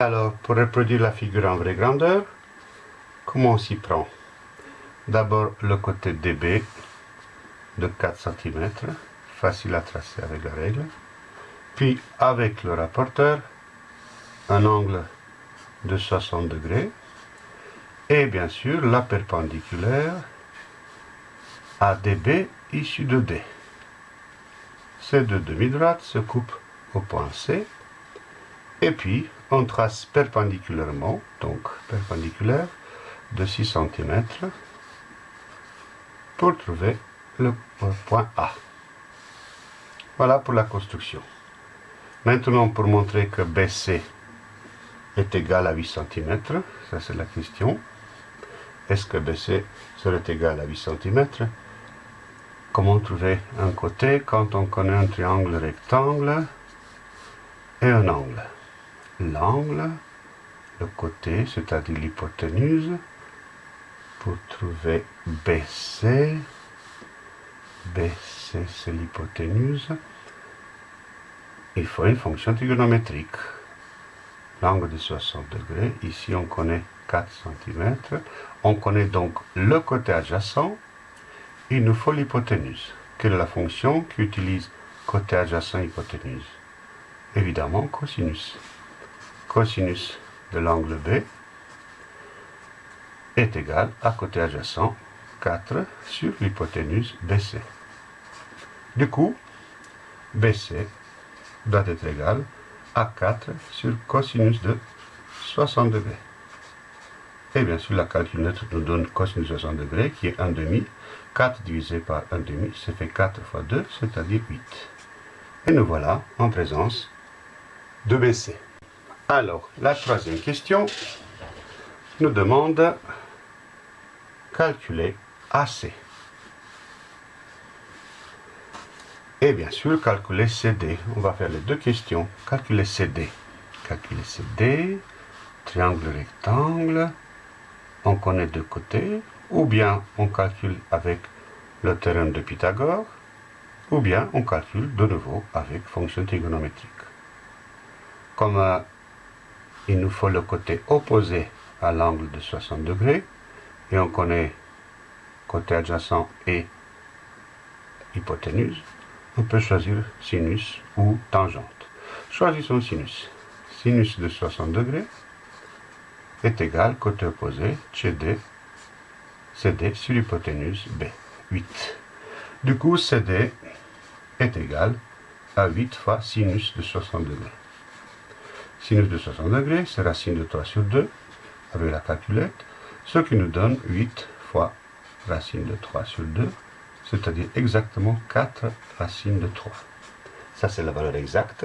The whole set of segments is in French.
Alors, pour reproduire la figure en vraie grandeur, comment on s'y prend? D'abord, le côté DB de 4 cm, facile à tracer avec la règle. Puis, avec le rapporteur, un angle de 60 degrés. Et bien sûr, la perpendiculaire ADB issue de D. Ces deux demi-droites se coupent au point C. Et puis, on trace perpendiculairement, donc perpendiculaire, de 6 cm pour trouver le point A. Voilà pour la construction. Maintenant, pour montrer que BC est égal à 8 cm, ça c'est la question. Est-ce que BC serait égal à 8 cm Comment trouver un côté quand on connaît un triangle rectangle et un angle? L'angle, le côté, c'est-à-dire l'hypoténuse, pour trouver BC. BC, c'est l'hypoténuse. Il faut une fonction trigonométrique. L'angle de 60 degrés, ici on connaît 4 cm. On connaît donc le côté adjacent. Il nous faut l'hypoténuse. Quelle est la fonction qui utilise côté adjacent hypoténuse? Évidemment, cosinus. Cosinus de l'angle B est égal à côté adjacent 4 sur l'hypoténuse BC. Du coup, BC doit être égal à 4 sur cosinus de 60 degrés. Et bien sûr, la calculette nous donne cosinus de 60 degrés, qui est 1 demi. 4 divisé par 1 demi, ça fait 4 fois 2, c'est-à-dire 8. Et nous voilà en présence de BC. Alors, la troisième question nous demande calculer AC. Et bien sûr, calculer CD. On va faire les deux questions. Calculer CD. Calculer CD, triangle rectangle, on connaît deux côtés, ou bien on calcule avec le théorème de Pythagore, ou bien on calcule de nouveau avec fonction trigonométrique. Comme euh, il nous faut le côté opposé à l'angle de 60 degrés, et on connaît côté adjacent et hypoténuse, on peut choisir sinus ou tangente. Choisissons sinus. Sinus de 60 degrés est égal, côté opposé, CD, CD sur hypoténuse B, 8. Du coup, CD est égal à 8 fois sinus de 60 degrés. Sinus de 60 degrés, c'est racine de 3 sur 2, avec la calculette, ce qui nous donne 8 fois racine de 3 sur 2, c'est-à-dire exactement 4 racines de 3. Ça, c'est la valeur exacte.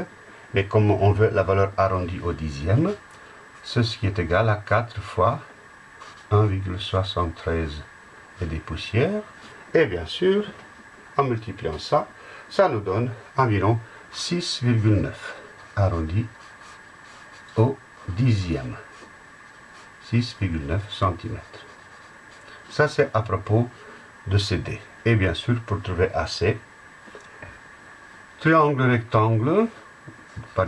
Mais comme on veut la valeur arrondie au dixième, ceci est égal à 4 fois 1,73 et des poussières. Et bien sûr, en multipliant ça, ça nous donne environ 6,9 arrondi dixième. 6,9 cm. Ça, c'est à propos de CD. Et bien sûr, pour trouver AC, triangle rectangle, par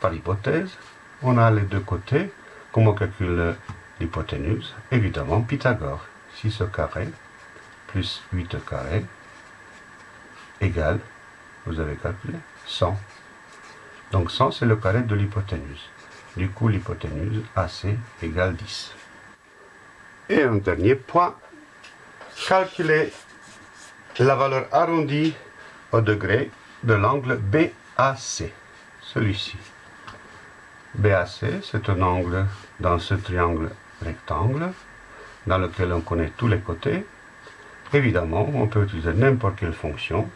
par hypothèse, on a les deux côtés. Comment on calcule l'hypoténuse Évidemment, Pythagore. 6 au carré plus 8 au carré égale, vous avez calculé, 100. Donc 100, c'est le carré de l'hypoténuse. Du coup, l'hypoténuse AC égale 10. Et un dernier point, calculer la valeur arrondie au degré de l'angle BAC, celui-ci. BAC, c'est un angle dans ce triangle rectangle, dans lequel on connaît tous les côtés. Évidemment, on peut utiliser n'importe quelle fonction,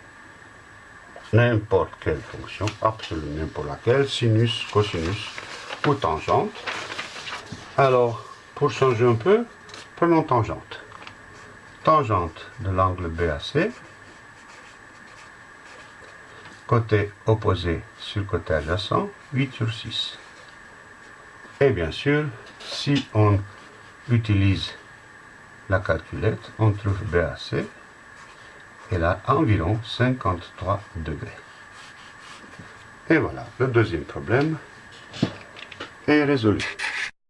n'importe quelle fonction, absolument n'importe laquelle, sinus, cosinus ou tangente. Alors, pour changer un peu, prenons tangente tangente de l'angle BAC, côté opposé sur côté adjacent, 8 sur 6. Et bien sûr, si on utilise la calculette, on trouve BAC, elle a environ 53 degrés. Et voilà, le deuxième problème est résolu.